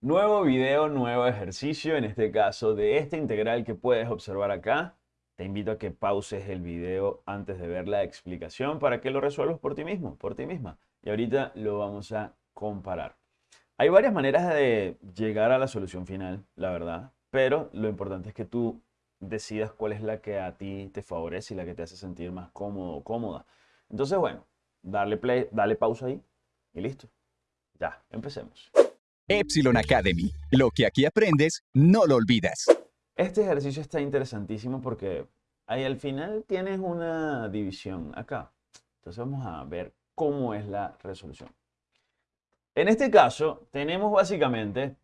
Nuevo video, nuevo ejercicio, en este caso de esta integral que puedes observar acá. Te invito a que pauses el video antes de ver la explicación para que lo resuelvas por ti mismo, por ti misma. Y ahorita lo vamos a comparar. Hay varias maneras de llegar a la solución final, la verdad, pero lo importante es que tú decidas cuál es la que a ti te favorece y la que te hace sentir más cómodo o cómoda. Entonces, bueno, darle play, dale pausa ahí y listo. Ya, empecemos. Epsilon Academy. Lo que aquí aprendes, no lo olvidas. Este ejercicio está interesantísimo porque ahí al final tienes una división acá. Entonces vamos a ver cómo es la resolución. En este caso tenemos básicamente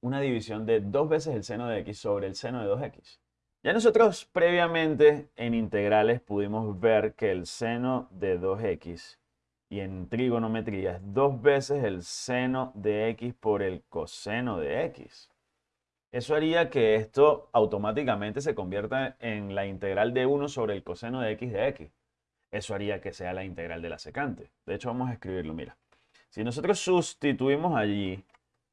una división de dos veces el seno de x sobre el seno de 2x. Ya nosotros previamente en integrales pudimos ver que el seno de 2x y en trigonometría es dos veces el seno de x por el coseno de x. Eso haría que esto automáticamente se convierta en la integral de 1 sobre el coseno de x de x. Eso haría que sea la integral de la secante. De hecho, vamos a escribirlo, mira. Si nosotros sustituimos allí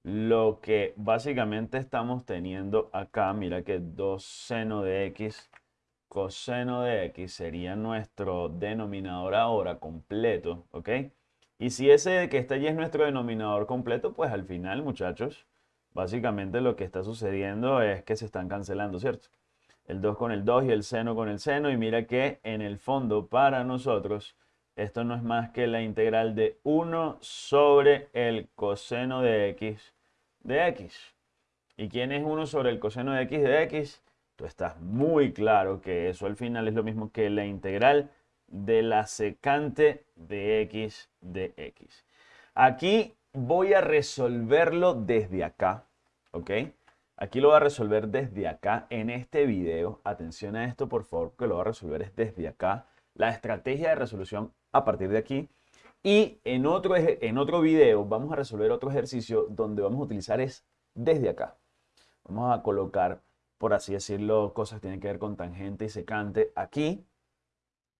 lo que básicamente estamos teniendo acá, mira que 2 seno de x coseno de x sería nuestro denominador ahora completo, ¿ok? Y si ese que está allí es nuestro denominador completo, pues al final, muchachos, básicamente lo que está sucediendo es que se están cancelando, ¿cierto? El 2 con el 2 y el seno con el seno. Y mira que en el fondo para nosotros esto no es más que la integral de 1 sobre el coseno de x de x. ¿Y quién es 1 sobre el coseno de x de x? Tú estás muy claro que eso al final es lo mismo que la integral de la secante de x de x. Aquí voy a resolverlo desde acá, ¿ok? Aquí lo voy a resolver desde acá en este video. Atención a esto, por favor, que lo voy a resolver desde acá. La estrategia de resolución a partir de aquí. Y en otro, en otro video vamos a resolver otro ejercicio donde vamos a utilizar es desde acá. Vamos a colocar por así decirlo, cosas que tienen que ver con tangente y secante aquí,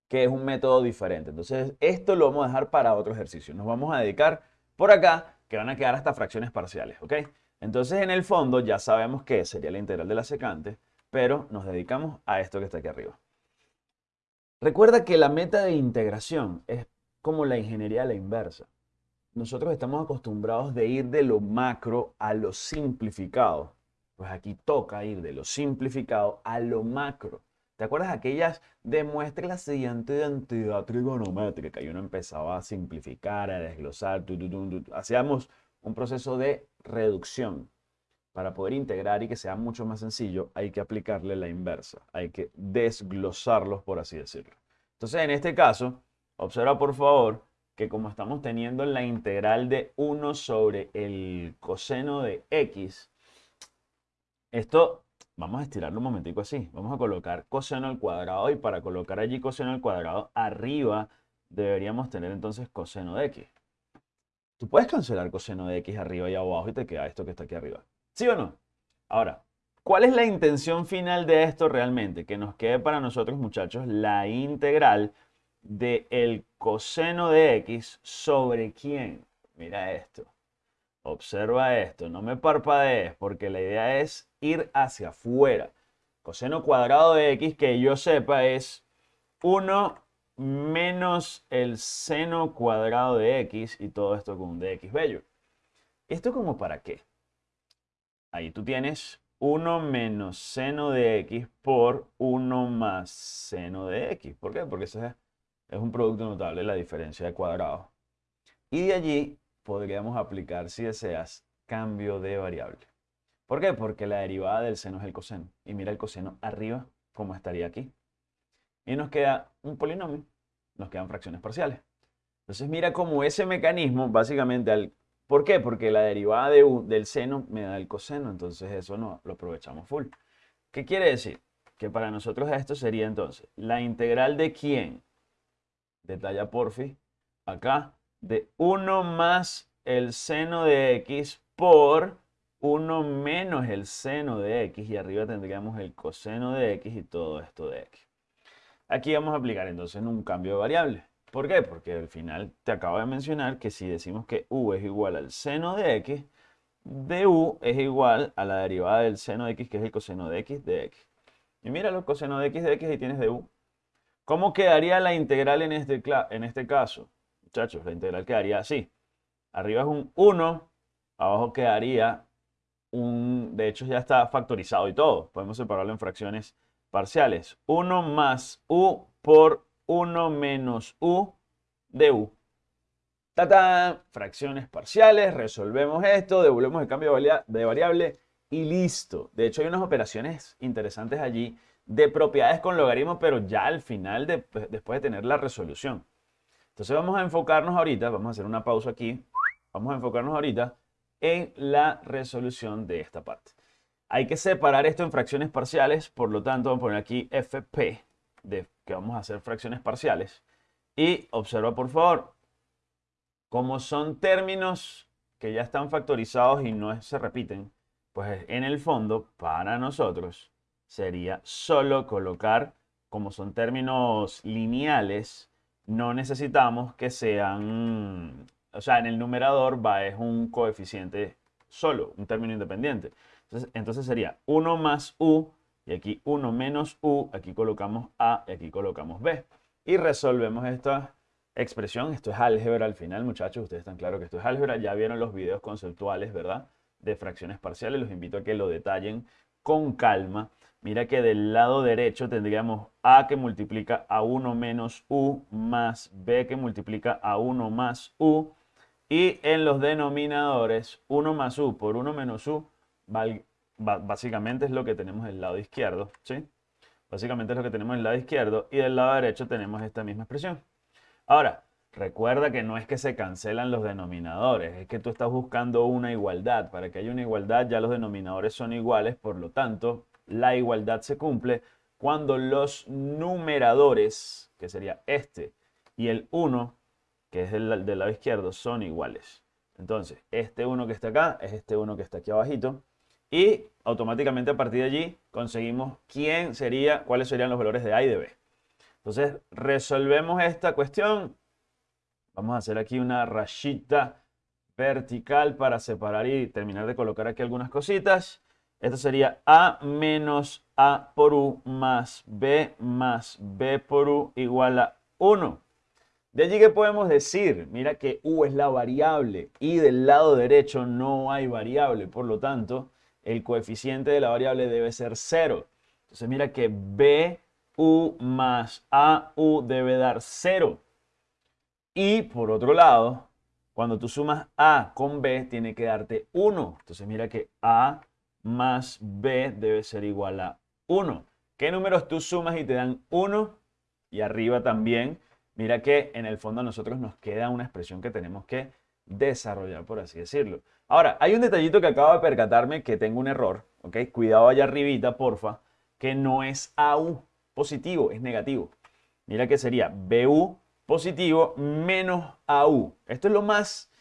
que es un método diferente. Entonces, esto lo vamos a dejar para otro ejercicio. Nos vamos a dedicar por acá, que van a quedar hasta fracciones parciales, ¿ok? Entonces, en el fondo, ya sabemos que sería la integral de la secante, pero nos dedicamos a esto que está aquí arriba. Recuerda que la meta de integración es como la ingeniería a la inversa. Nosotros estamos acostumbrados de ir de lo macro a lo simplificado. Pues aquí toca ir de lo simplificado a lo macro. ¿Te acuerdas aquellas demuestre la siguiente identidad trigonométrica? Y uno empezaba a simplificar, a desglosar, hacíamos un proceso de reducción. Para poder integrar y que sea mucho más sencillo, hay que aplicarle la inversa. Hay que desglosarlos, por así decirlo. Entonces, en este caso, observa por favor que como estamos teniendo la integral de 1 sobre el coseno de x, esto, vamos a estirarlo un momentico así. Vamos a colocar coseno al cuadrado y para colocar allí coseno al cuadrado, arriba deberíamos tener entonces coseno de x. Tú puedes cancelar coseno de x arriba y abajo y te queda esto que está aquí arriba. ¿Sí o no? Ahora, ¿cuál es la intención final de esto realmente? Que nos quede para nosotros, muchachos, la integral el coseno de x sobre quién. Mira esto. Observa esto, no me parpadees porque la idea es ir hacia afuera. Coseno cuadrado de x que yo sepa es 1 menos el seno cuadrado de x y todo esto con un dx bello. ¿Esto como para qué? Ahí tú tienes 1 menos seno de x por 1 más seno de x. ¿Por qué? Porque ese es un producto notable, la diferencia de cuadrados. Y de allí podríamos aplicar, si deseas, cambio de variable. ¿Por qué? Porque la derivada del seno es el coseno. Y mira el coseno arriba, como estaría aquí. Y nos queda un polinomio, nos quedan fracciones parciales. Entonces mira cómo ese mecanismo, básicamente, al, ¿por qué? Porque la derivada de, del seno me da el coseno, entonces eso no lo aprovechamos full. ¿Qué quiere decir? Que para nosotros esto sería entonces la integral de quién, de talla porfi, acá, de 1 más el seno de x por 1 menos el seno de x y arriba tendríamos el coseno de x y todo esto de x. Aquí vamos a aplicar entonces un cambio de variable. ¿Por qué? Porque al final te acabo de mencionar que si decimos que u es igual al seno de x, de u es igual a la derivada del seno de x, que es el coseno de x de x. Y mira los coseno de x de x y tienes de u. ¿Cómo quedaría la integral en este, en este caso? Muchachos, la integral quedaría así. Arriba es un 1, abajo quedaría De hecho, ya está factorizado y todo. Podemos separarlo en fracciones parciales. 1 más u por 1 menos u de u. ¡Tata! Fracciones parciales, resolvemos esto, devolvemos el cambio de variable y listo. De hecho, hay unas operaciones interesantes allí de propiedades con logaritmos, pero ya al final, después de tener la resolución. Entonces vamos a enfocarnos ahorita, vamos a hacer una pausa aquí, vamos a enfocarnos ahorita en la resolución de esta parte. Hay que separar esto en fracciones parciales, por lo tanto vamos a poner aquí FP, de que vamos a hacer fracciones parciales. Y observa por favor, como son términos que ya están factorizados y no se repiten, pues en el fondo, para nosotros, sería solo colocar, como son términos lineales, no necesitamos que sean, o sea, en el numerador va es un coeficiente solo, un término independiente. Entonces, entonces sería 1 más u, y aquí 1 menos u, aquí colocamos a y aquí colocamos b. Y resolvemos esta expresión. Esto es álgebra al final, muchachos. Ustedes están claros que esto es álgebra. Ya vieron los videos conceptuales, ¿verdad? De fracciones parciales. Los invito a que lo detallen con calma. Mira que del lado derecho tendríamos a que multiplica a 1 menos u más b que multiplica a 1 más u. Y en los denominadores, 1 más u por 1 menos u, básicamente es lo que tenemos del lado izquierdo. ¿sí? Básicamente es lo que tenemos del lado izquierdo. Y del lado derecho tenemos esta misma expresión. Ahora, recuerda que no es que se cancelan los denominadores, es que tú estás buscando una igualdad. Para que haya una igualdad ya los denominadores son iguales, por lo tanto, la igualdad se cumple cuando los numeradores, que sería este y el 1, que es del, del lado izquierdo, son iguales. Entonces, este 1 que está acá es este 1 que está aquí abajito. Y automáticamente a partir de allí conseguimos quién sería, cuáles serían los valores de A y de B. Entonces, resolvemos esta cuestión. Vamos a hacer aquí una rayita vertical para separar y terminar de colocar aquí algunas cositas. Esto sería A menos A por U más B más B por U igual a 1. De allí que podemos decir, mira que U es la variable y del lado derecho no hay variable, por lo tanto, el coeficiente de la variable debe ser 0. Entonces mira que B U más AU debe dar 0. Y por otro lado, cuando tú sumas A con B, tiene que darte 1. Entonces mira que A más B debe ser igual a 1. ¿Qué números tú sumas y te dan 1? Y arriba también, mira que en el fondo a nosotros nos queda una expresión que tenemos que desarrollar, por así decirlo. Ahora, hay un detallito que acabo de percatarme que tengo un error, ¿ok? Cuidado allá arribita, porfa, que no es AU positivo, es negativo. Mira que sería BU positivo menos AU. Esto es lo más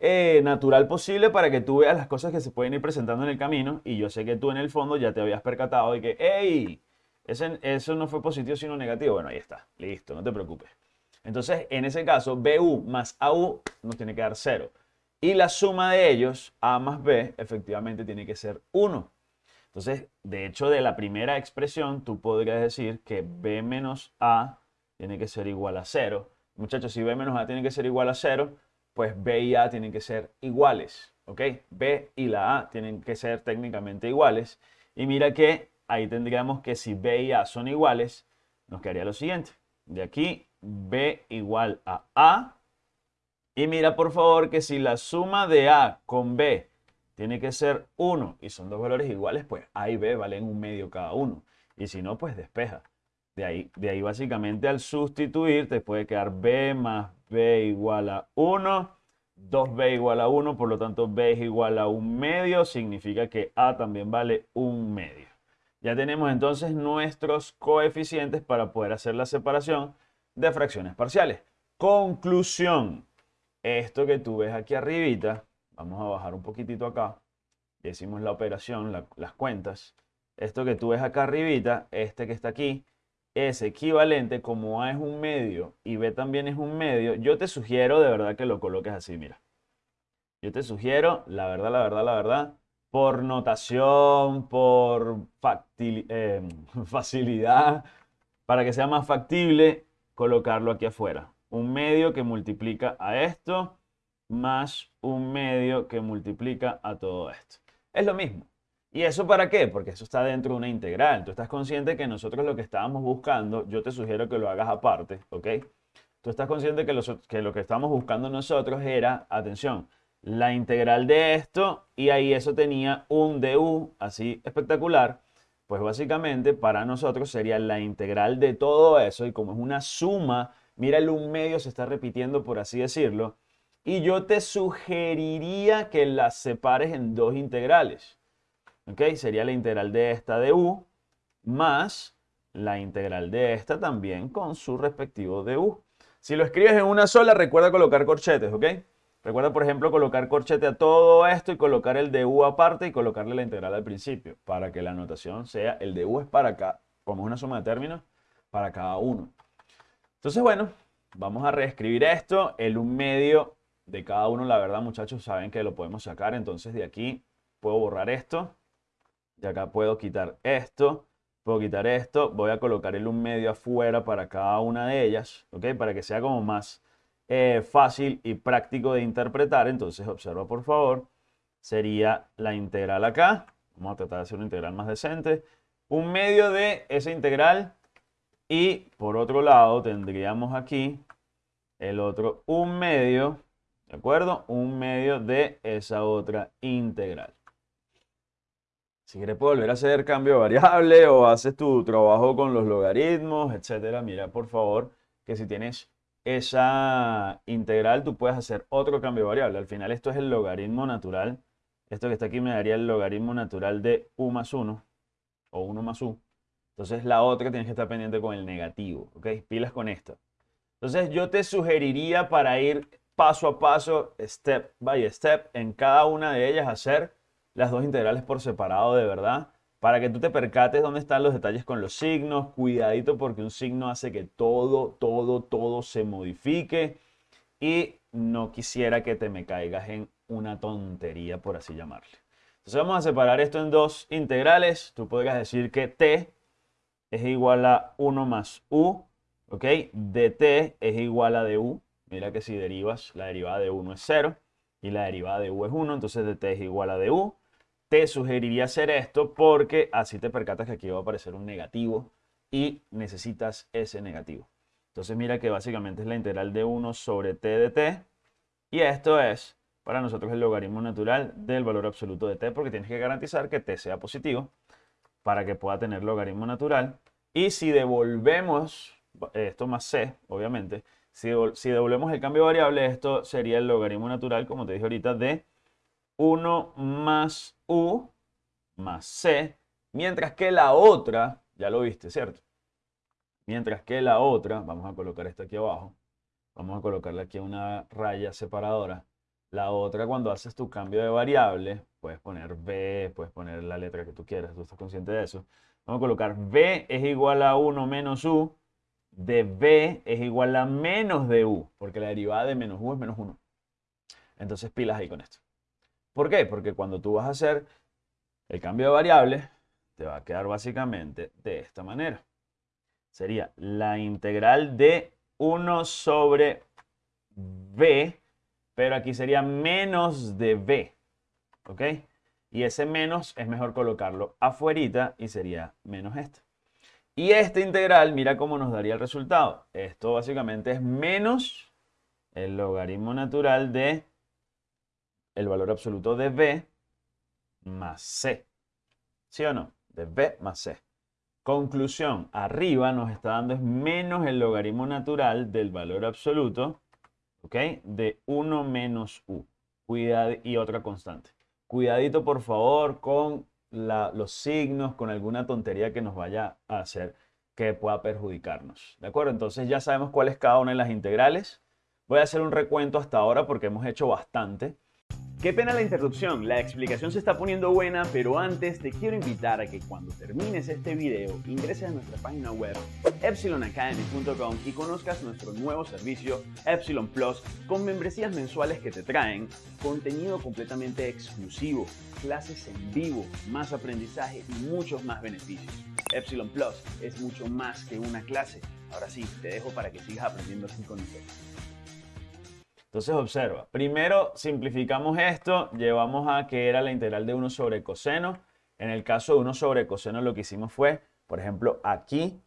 eh, natural posible para que tú veas las cosas que se pueden ir presentando en el camino. Y yo sé que tú en el fondo ya te habías percatado de que, ese, eso no fue positivo sino negativo. Bueno, ahí está, listo, no te preocupes. Entonces, en ese caso, BU más AU nos tiene que dar 0. Y la suma de ellos, A más B, efectivamente tiene que ser 1. Entonces, de hecho, de la primera expresión, tú podrías decir que b menos a tiene que ser igual a 0. Muchachos, si b menos a tiene que ser igual a 0, pues b y a tienen que ser iguales. ¿Ok? b y la a tienen que ser técnicamente iguales. Y mira que ahí tendríamos que si b y a son iguales, nos quedaría lo siguiente. De aquí, b igual a a. Y mira por favor que si la suma de a con b tiene que ser 1 y son dos valores iguales, pues A y B valen un medio cada uno. Y si no, pues despeja. De ahí, de ahí básicamente al sustituir te puede quedar B más B igual a 1, 2B igual a 1, por lo tanto B es igual a un medio, significa que A también vale un medio. Ya tenemos entonces nuestros coeficientes para poder hacer la separación de fracciones parciales. Conclusión. Esto que tú ves aquí arribita Vamos a bajar un poquitito acá. Y decimos la operación, las cuentas. Esto que tú ves acá arribita, este que está aquí, es equivalente, como A es un medio y B también es un medio, yo te sugiero de verdad que lo coloques así, mira. yo te sugiero, la verdad, la verdad, la verdad, por notación, por eh, facilidad, para que sea más factible, colocarlo aquí afuera. Un medio que multiplica a esto más un medio que multiplica a todo esto. Es lo mismo. ¿Y eso para qué? Porque eso está dentro de una integral. Tú estás consciente que nosotros lo que estábamos buscando, yo te sugiero que lo hagas aparte, ¿ok? Tú estás consciente que, que lo que estamos buscando nosotros era, atención, la integral de esto y ahí eso tenía un du así espectacular. Pues básicamente para nosotros sería la integral de todo eso y como es una suma, mira el un medio se está repitiendo por así decirlo. Y yo te sugeriría que las separes en dos integrales. ¿ok? Sería la integral de esta de u más la integral de esta también con su respectivo de u. Si lo escribes en una sola, recuerda colocar corchetes, ¿ok? Recuerda, por ejemplo, colocar corchete a todo esto y colocar el de u aparte y colocarle la integral al principio para que la anotación sea el de u es para acá, como es una suma de términos, para cada uno. Entonces, bueno, vamos a reescribir esto. El un medio de cada uno, la verdad, muchachos, saben que lo podemos sacar. Entonces, de aquí puedo borrar esto y acá puedo quitar esto, puedo quitar esto, voy a colocar el un medio afuera para cada una de ellas, ¿ok? Para que sea como más eh, fácil y práctico de interpretar. Entonces, observa por favor, sería la integral acá. Vamos a tratar de hacer una integral más decente. Un medio de esa integral y por otro lado tendríamos aquí el otro un medio, ¿de acuerdo? Un medio de esa otra integral. Si quieres volver a hacer cambio variable o haces tu trabajo con los logaritmos, etcétera, mira por favor que si tienes esa integral tú puedes hacer otro cambio de variable. Al final esto es el logaritmo natural. Esto que está aquí me daría el logaritmo natural de u más 1 o 1 más u. Entonces la otra tienes que estar pendiente con el negativo, ¿ok? Pilas con esto. Entonces yo te sugeriría para ir paso a paso, step by step, en cada una de ellas hacer las dos integrales por separado de verdad, para que tú te percates dónde están los detalles con los signos. Cuidadito porque un signo hace que todo, todo, todo se modifique. Y no quisiera que te me caigas en una tontería, por así llamarle. Entonces vamos a separar esto en dos integrales. Tú podrías decir que t es igual a 1 más u, ¿ok? dt es igual a du. Mira que si derivas, la derivada de 1 es 0 y la derivada de u es 1, entonces dt es igual a du te sugeriría hacer esto porque así te percatas que aquí va a aparecer un negativo y necesitas ese negativo. Entonces mira que básicamente es la integral de 1 sobre t de t y esto es para nosotros el logaritmo natural del valor absoluto de t porque tienes que garantizar que t sea positivo para que pueda tener logaritmo natural. Y si devolvemos esto más c, obviamente, si, devolvemos el cambio de variable, esto sería el logaritmo natural, como te dije ahorita, de 1 más u más c, mientras que la otra, ya lo viste, ¿cierto? Mientras que la otra, vamos a colocar esto aquí abajo, vamos a colocarle aquí una raya separadora. La otra, cuando haces tu cambio de variable, puedes poner b, puedes poner la letra que tú quieras, tú estás consciente de eso. Vamos a colocar b es igual a 1 menos u, de b es igual a menos de u, porque la derivada de menos u es menos 1. Entonces pilas ahí con esto. ¿Por qué? Porque cuando tú vas a hacer el cambio de variable, te va a quedar básicamente de esta manera. Sería la integral de 1 sobre b, pero aquí sería menos de b. ¿Ok? Y ese menos es mejor colocarlo afuerita y sería menos esto. Y esta integral, mira cómo nos daría el resultado. Esto básicamente es menos el logaritmo natural de el valor absoluto de b más c. ¿Sí o no? De b más c. Conclusión, arriba nos está dando es menos el logaritmo natural del valor absoluto, ¿ok? De 1 menos u. Cuidado, y otra constante. Cuidadito, por favor, con los signos, con alguna tontería que nos vaya a hacer que pueda perjudicarnos. ¿De acuerdo? Entonces ya sabemos cuál es cada una de las integrales. Voy a hacer un recuento hasta ahora porque hemos hecho bastante. Qué pena la interrupción, la explicación se está poniendo buena, pero antes te quiero invitar a que cuando termines este video ingreses a nuestra página web epsilonacademy.com y conozcas nuestro nuevo servicio Epsilon Plus con membresías mensuales que te traen contenido completamente exclusivo, clases en vivo, más aprendizaje y muchos más beneficios. Epsilon Plus es mucho más que una clase. Ahora sí, te dejo para que sigas aprendiendo así con nosotros. Entonces observa, primero simplificamos esto, llevamos a que era la integral de 1 sobre coseno. En el caso de 1 sobre coseno lo que hicimos fue, por ejemplo, aquí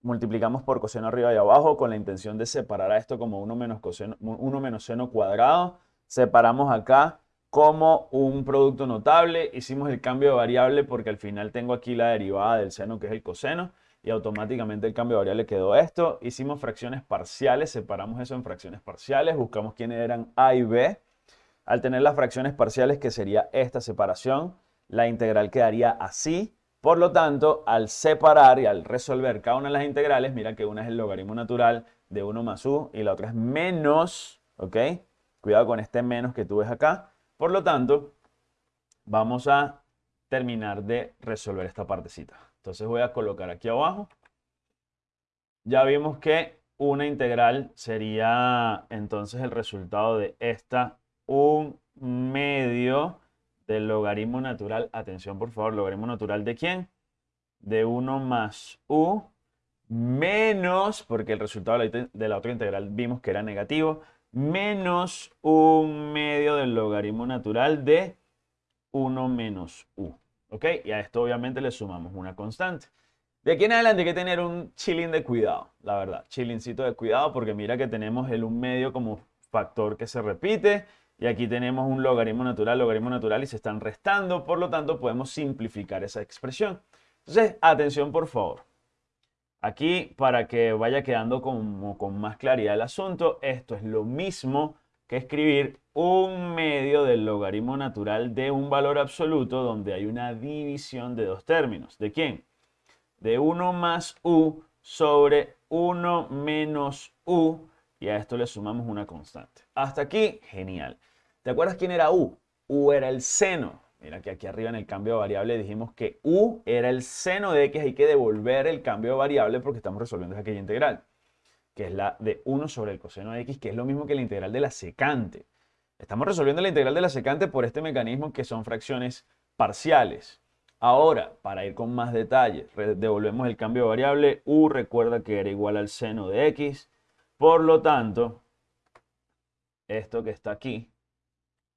multiplicamos por coseno arriba y abajo con la intención de separar a esto como 1 menos, coseno, 1 menos seno cuadrado. Separamos acá como un producto notable. Hicimos el cambio de variable porque al final tengo aquí la derivada del seno que es el coseno y automáticamente el cambio de variable quedó esto. Hicimos fracciones parciales, separamos eso en fracciones parciales, buscamos quiénes eran A y B. Al tener las fracciones parciales, que sería esta separación, la integral quedaría así. Por lo tanto, al separar y al resolver cada una de las integrales, mira que una es el logaritmo natural de 1 más u y la otra es menos, ¿ok? Cuidado con este menos que tú ves acá. Por lo tanto, vamos a terminar de resolver esta partecita. Entonces voy a colocar aquí abajo. Ya vimos que una integral sería entonces el resultado de esta un medio del logaritmo natural. Atención por favor, logaritmo natural de quién? De 1 más u menos, porque el resultado de la otra integral vimos que era negativo, menos un medio del logaritmo natural de 1 menos u. ¿Ok? Y a esto obviamente le sumamos una constante. De aquí en adelante hay que tener un chilling de cuidado, la verdad. Chillincito de cuidado porque mira que tenemos el 1 medio como factor que se repite. Y aquí tenemos un logaritmo natural, logaritmo natural y se están restando. Por lo tanto, podemos simplificar esa expresión. Entonces, atención por favor. Aquí, para que vaya quedando como con más claridad el asunto, esto es lo mismo que escribir un medio del logaritmo natural de un valor absoluto donde hay una división de dos términos. ¿De quién? De 1 más u sobre 1 menos u y a esto le sumamos una constante. Hasta aquí, genial. ¿Te acuerdas quién era u? u era el seno. Mira que aquí arriba en el cambio de variable dijimos que u era el seno de x. Hay que devolver el cambio de variable porque estamos resolviendo aquella integral, que es la de 1 sobre el coseno de x, que es lo mismo que la integral de la secante. Estamos resolviendo la integral de la secante por este mecanismo que son fracciones parciales. Ahora, para ir con más detalle, devolvemos el cambio de variable. u recuerda que era igual al seno de x. Por lo tanto, esto que está aquí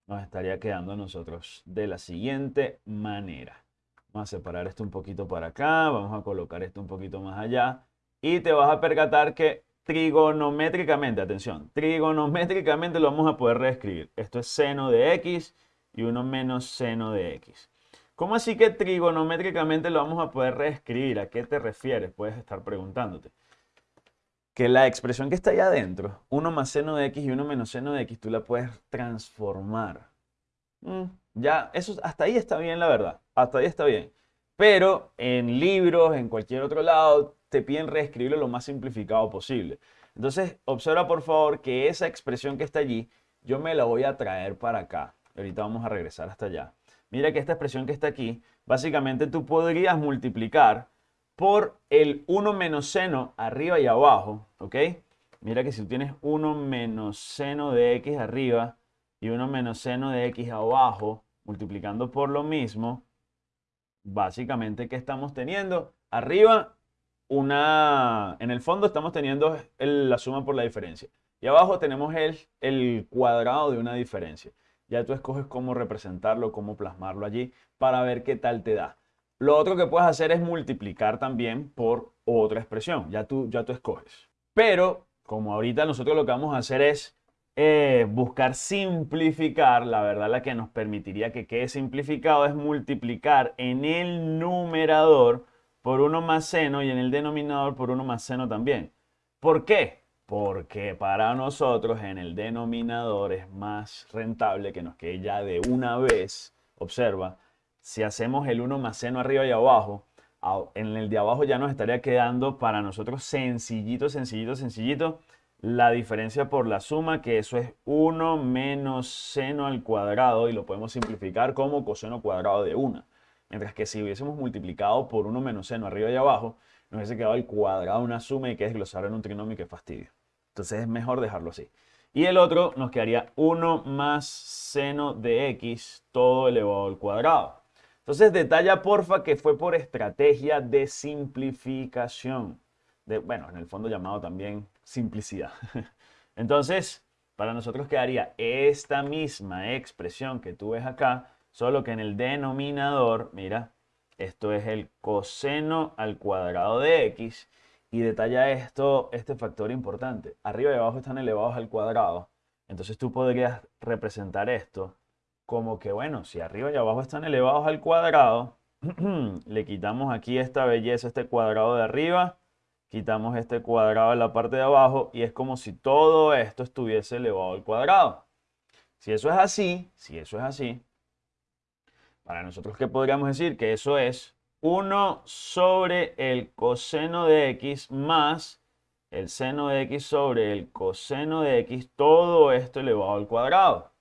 nos estaría quedando a nosotros de la siguiente manera. Vamos a separar esto un poquito para acá, vamos a colocar esto un poquito más allá y te vas a percatar que trigonométricamente, atención, trigonométricamente lo vamos a poder reescribir. Esto es seno de x y 1 menos seno de x. ¿Cómo así que trigonométricamente lo vamos a poder reescribir? ¿A qué te refieres? Puedes estar preguntándote. Que la expresión que está ahí adentro, 1 más seno de x y 1 menos seno de x, tú la puedes transformar. Mm, ya, eso hasta ahí está bien, la verdad. Hasta ahí está bien. Pero en libros, en cualquier otro lado, te piden reescribirlo lo más simplificado posible. Entonces, observa por favor que esa expresión que está allí, yo me la voy a traer para acá. Ahorita vamos a regresar hasta allá. Mira que esta expresión que está aquí, básicamente tú podrías multiplicar por el 1 menos seno arriba y abajo, ¿ok? Mira que si tú tienes 1 menos seno de x arriba y 1 menos seno de x abajo, multiplicando por lo mismo, básicamente, ¿qué estamos teniendo? Arriba una, en el fondo estamos teniendo la suma por la diferencia. Y abajo tenemos el, el cuadrado de una diferencia. Ya tú escoges cómo representarlo, cómo plasmarlo allí para ver qué tal te da. Lo otro que puedes hacer es multiplicar también por otra expresión. Ya tú, ya tú escoges. Pero, como ahorita nosotros lo que vamos a hacer es eh, buscar simplificar, la verdad la que nos permitiría que quede simplificado es multiplicar en el numerador por 1 más seno y en el denominador por 1 más seno también. ¿Por qué? Porque para nosotros en el denominador es más rentable que nos quede ya de una vez. Observa, si hacemos el 1 más seno arriba y abajo, en el de abajo ya nos estaría quedando para nosotros sencillito, sencillito, sencillito la diferencia por la suma, que eso es 1 menos seno al cuadrado, y lo podemos simplificar como coseno cuadrado de 1. Mientras que si hubiésemos multiplicado por 1 menos seno arriba y abajo, nos hubiese quedado el cuadrado una suma y que desglosar en un trinomio que fastidio. Entonces es mejor dejarlo así. Y el otro nos quedaría 1 más seno de x todo elevado al cuadrado. Entonces detalla porfa que fue por estrategia de simplificación. De, bueno, en el fondo llamado también simplicidad. Entonces, para nosotros quedaría esta misma expresión que tú ves acá, solo que en el denominador, mira, esto es el coseno al cuadrado de x y detalla esto, este factor importante. Arriba y abajo están elevados al cuadrado. Entonces tú podrías representar esto como que, bueno, si arriba y abajo están elevados al cuadrado, le quitamos aquí esta belleza, este cuadrado de arriba, quitamos este cuadrado en la parte de abajo y es como si todo esto estuviese elevado al cuadrado. Si eso es así, si eso es así, para nosotros, ¿qué podríamos decir? Que eso es 1 sobre el coseno de x más el seno de x sobre el coseno de x, todo esto elevado al cuadrado.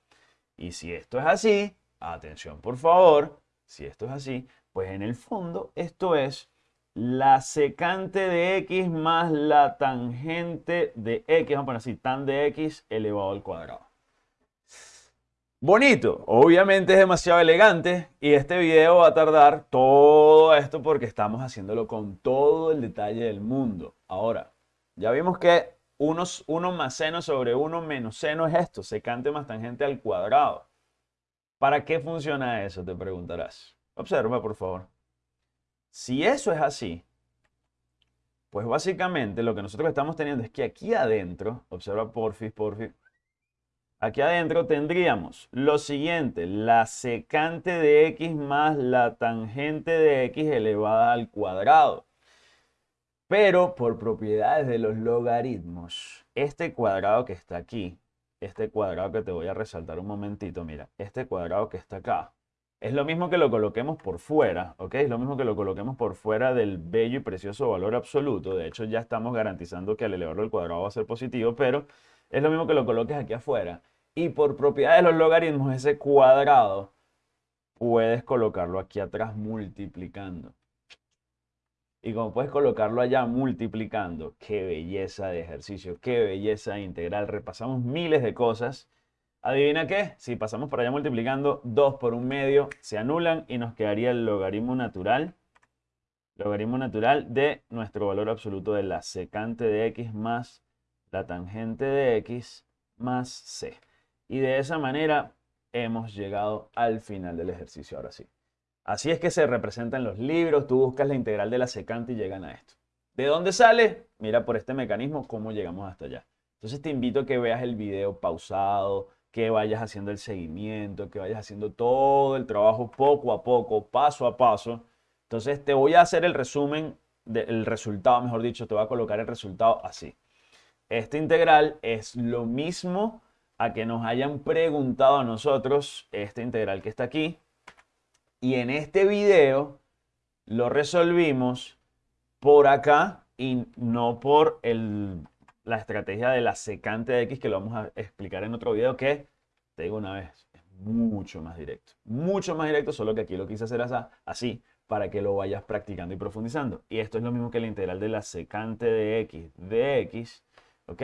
Y si esto es así, atención por favor, si esto es así, pues en el fondo esto es la secante de x más la tangente de x, vamos a poner así, tan de x elevado al cuadrado. Bonito, obviamente es demasiado elegante y este video va a tardar todo esto porque estamos haciéndolo con todo el detalle del mundo. Ahora, ya vimos que 1 más seno sobre 1 menos seno es esto, secante más tangente al cuadrado. ¿Para qué funciona eso? Te preguntarás. Observa, por favor. Si eso es así, pues básicamente lo que nosotros estamos teniendo es que aquí adentro, observa porfis, porfis, Aquí adentro tendríamos lo siguiente, la secante de x más la tangente de x elevada al cuadrado. Pero por propiedades de los logaritmos, este cuadrado que está aquí, este cuadrado que te voy a resaltar un momentito, mira, este cuadrado que está acá, es lo mismo que lo coloquemos por fuera, ¿ok? Es lo mismo que lo coloquemos por fuera del bello y precioso valor absoluto. De hecho, ya estamos garantizando que al elevarlo al cuadrado va a ser positivo, pero es lo mismo que lo coloques aquí afuera y por propiedad de los logaritmos ese cuadrado puedes colocarlo aquí atrás multiplicando. Y como puedes colocarlo allá multiplicando, qué belleza de ejercicio, qué belleza integral. Repasamos miles de cosas. ¿Adivina qué? Si pasamos por allá multiplicando, 2 por un medio se anulan y nos quedaría el logaritmo natural. Logaritmo natural de nuestro valor absoluto de la secante de x más la tangente de x más c. Y de esa manera hemos llegado al final del ejercicio ahora sí. Así es que se representa en los libros, tú buscas la integral de la secante y llegan a esto. ¿De dónde sale? Mira por este mecanismo cómo llegamos hasta allá. Entonces te invito a que veas el video pausado, que vayas haciendo el seguimiento, que vayas haciendo todo el trabajo poco a poco, paso a paso. Entonces te voy a hacer el resumen del resultado, mejor dicho, te voy a colocar el resultado así. Esta integral es lo mismo a que nos hayan preguntado a nosotros este integral que está aquí. Y en este video lo resolvimos por acá y no por la estrategia de la secante de x que lo vamos a explicar en otro video que, te digo una vez, es mucho más directo. Mucho más directo, solo que aquí lo quise hacer así para que lo vayas practicando y profundizando. Y esto es lo mismo que la integral de la secante de x de x, ¿ok?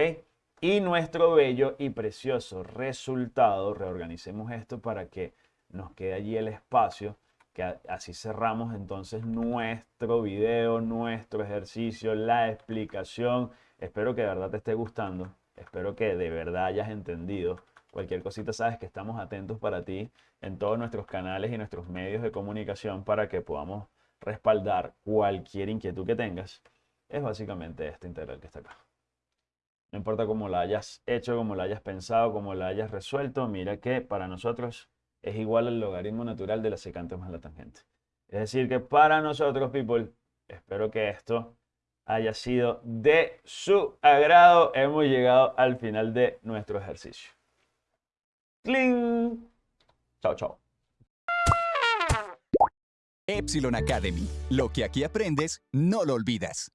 Y nuestro bello y precioso resultado. Reorganicemos esto para que nos quede allí el espacio, que así cerramos entonces nuestro video, nuestro ejercicio, la explicación. Espero que de verdad te esté gustando, espero que de verdad hayas entendido. Cualquier cosita sabes que estamos atentos para ti en todos nuestros canales y nuestros medios de comunicación para que podamos respaldar cualquier inquietud que tengas. Es básicamente este integral que está acá. No importa cómo la hayas hecho, cómo la hayas pensado, cómo la hayas resuelto, mira que para nosotros es igual al logaritmo natural de la secante más la tangente. Es decir, que para nosotros, people, espero que esto haya sido de su agrado. Hemos llegado al final de nuestro ejercicio. ¡Cling! Chao, chao. Epsilon Academy. Lo que aquí aprendes, no lo olvidas.